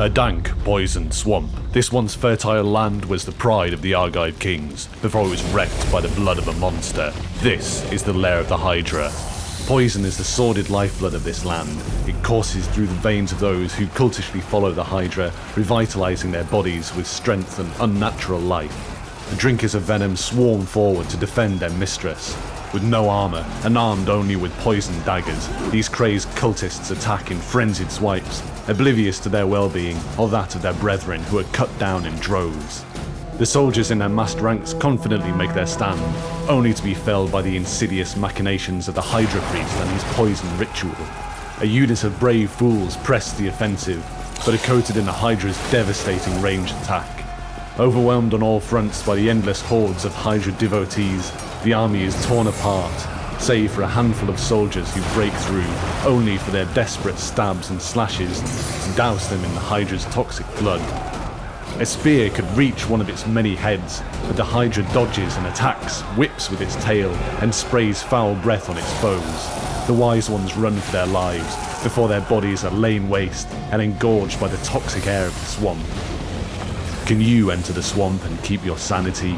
A dank, poisoned swamp. This once fertile land was the pride of the Argive kings, before it was wrecked by the blood of a monster. This is the lair of the Hydra. Poison is the sordid lifeblood of this land. It courses through the veins of those who cultishly follow the Hydra, revitalizing their bodies with strength and unnatural life. The drinkers of venom swarm forward to defend their mistress. With no armor and armed only with poisoned daggers, these crazed cultists attack in frenzied swipes, oblivious to their well-being or that of their brethren who are cut down in droves. The soldiers in their massed ranks confidently make their stand, only to be felled by the insidious machinations of the Hydra priest and his poison ritual. A unit of brave fools press the offensive, but are coated in the Hydra's devastating ranged attack. Overwhelmed on all fronts by the endless hordes of Hydra devotees, the army is torn apart, save for a handful of soldiers who break through, only for their desperate stabs and slashes to douse them in the Hydra's toxic blood. A spear could reach one of its many heads, but the Hydra dodges and attacks, whips with its tail, and sprays foul breath on its foes. The wise ones run for their lives, before their bodies are lain waste and engorged by the toxic air of the swamp. Can you enter the swamp and keep your sanity?